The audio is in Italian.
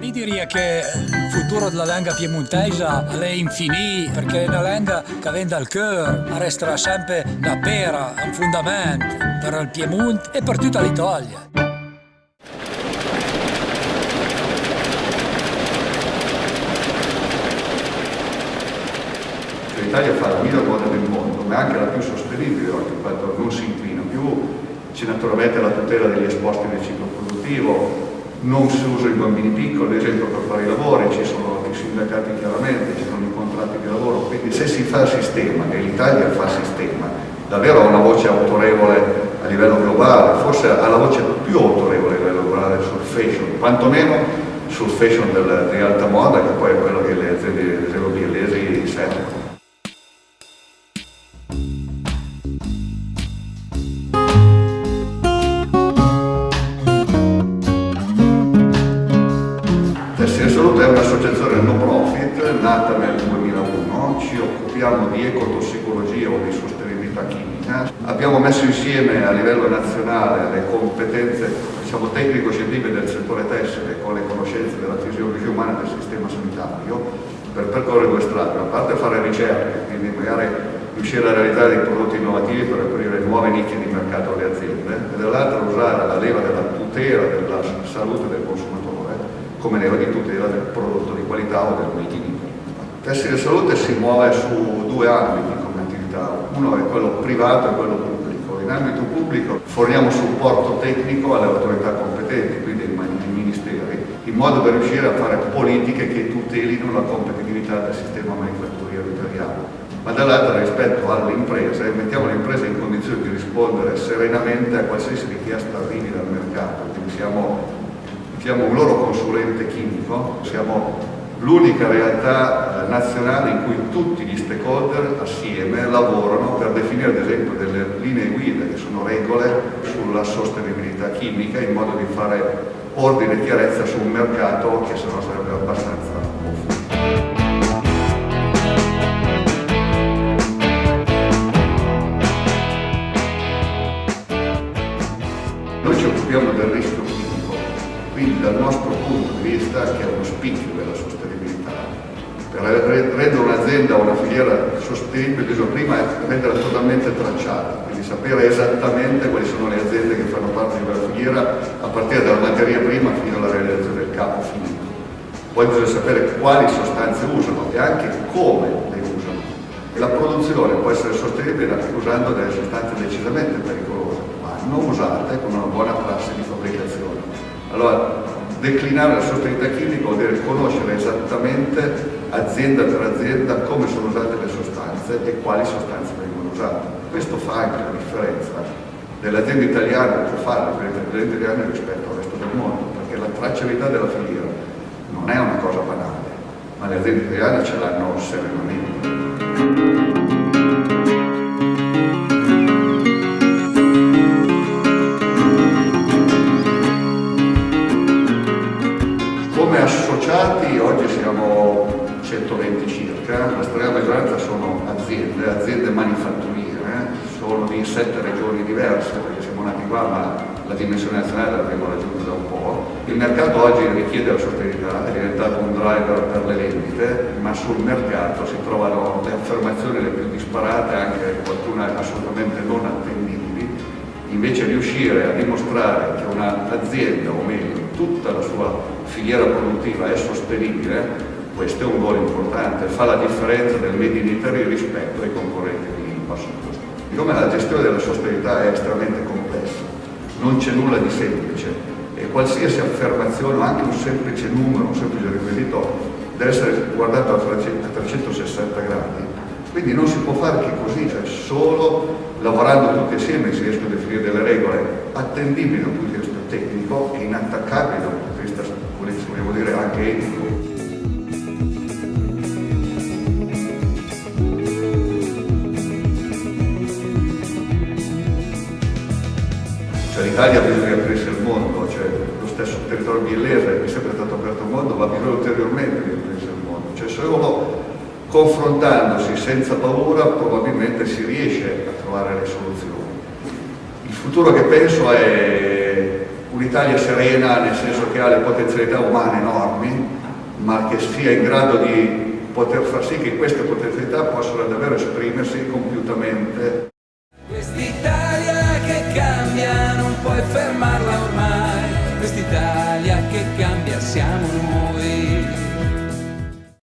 Mi direi che il futuro della lingua piemontesa è infinito perché è una lingua che viene dal cuore, resterà sempre una pera, un fondamento per il Piemonte e per tutta l'Italia. L'Italia fa la miglior moda del mondo, ma è anche la più sostenibile oggi, quando non si inclina più, c'è naturalmente la tutela degli esposti nel ciclo produttivo, non si usa i bambini piccoli, ad esempio per fare i lavori, ci sono i sindacati chiaramente, ci sono i contratti di lavoro, quindi se si fa sistema, e l'Italia fa sistema, davvero ha una voce autorevole a livello globale, forse ha la voce più autorevole a livello globale sul fashion, quantomeno sul fashion del, di alta moda, che poi è quello che le aziende biellesi servono. Salute è un'associazione no profit nata nel 2001, ci occupiamo di ecotossicologia o di sostenibilità chimica. Abbiamo messo insieme a livello nazionale le competenze diciamo, tecnico-scientifiche del settore tessile con le conoscenze della fisiologia umana del sistema sanitario per percorrere due strade, a parte fare ricerche, quindi magari riuscire a realizzare dei prodotti innovativi per aprire nuove nicchie di mercato alle aziende, e dall'altra usare la leva della tutela della salute del consumatore come leva di tutela del prodotto di qualità o del made in Italy. Tessile Salute si muove su due ambiti come attività, uno è quello privato e quello pubblico. In ambito pubblico forniamo supporto tecnico alle autorità competenti, quindi ai ministeri, in modo da riuscire a fare politiche che tutelino la competitività del sistema manifatturiero italiano ma dall'altra rispetto alle imprese mettiamo le imprese in condizione di rispondere serenamente a qualsiasi richiesta arrivi dal mercato, quindi siamo siamo un loro consulente chimico, siamo l'unica realtà eh, nazionale in cui tutti gli stakeholder assieme lavorano per definire ad esempio delle linee guida che sono regole sulla sostenibilità chimica in modo di fare ordine e chiarezza su un mercato che se no sarebbe abbastanza dal nostro punto di vista che è uno spicchio della sostenibilità. Per rendere un'azienda o una filiera sostenibile bisogna prima renderla totalmente tracciata, quindi sapere esattamente quali sono le aziende che fanno parte di quella filiera a partire dalla materia prima fino alla realizzazione del capo finito. Poi bisogna sapere quali sostanze usano e anche come le usano. E la produzione può essere sostenibile anche usando delle sostanze decisamente pericolose, ma non usate con una buona prassi di fabbricazione. Allora, declinare la sostenibilità chimica vuol dire conoscere esattamente azienda per azienda come sono usate le sostanze e quali sostanze vengono usate. Questo fa anche la differenza dell'azienda italiana può fare aziende italiane rispetto al resto del mondo, perché la tracciabilità della filiera non è una cosa banale, ma le aziende italiane ce l'hanno serenamente. Associati, oggi siamo 120 circa, la stragrande maggioranza sono aziende, aziende manifatturiere, sono di sette regioni diverse perché siamo nati qua ma la dimensione nazionale l'abbiamo raggiunta da un po'. Il mercato oggi richiede la sostenibilità, è diventato un driver per le vendite, ma sul mercato si trovano le affermazioni le più disparate, anche qualcuna assolutamente non attendibili, invece riuscire a dimostrare che un'azienda, o meglio, tutta la sua filiera produttiva è sostenibile, questo è un gol importante, fa la differenza del Made in Italy rispetto ai concorrenti di costo. Siccome la gestione della sostenibilità è estremamente complessa, non c'è nulla di semplice e qualsiasi affermazione o anche un semplice numero, un semplice requisito deve essere guardato a 360 gradi, quindi non si può fare che così, cioè solo lavorando tutti assieme si riescono a definire delle regole attendibili dal punto di vista tecnico e inattaccabili dal punto di vista, vogliamo dire, anche etico. Cioè l'Italia bisogna aprirsi al mondo, cioè lo stesso territorio biellese che è sempre stato aperto al mondo va bisogno ulteriormente di aprirsi al mondo. Cioè solo confrontandosi senza paura probabilmente si riesce a trovare le soluzioni. Il futuro che penso è un'Italia serena nel senso che ha le potenzialità umane enormi, ma che sia in grado di poter far sì che queste potenzialità possano davvero esprimersi compiutamente.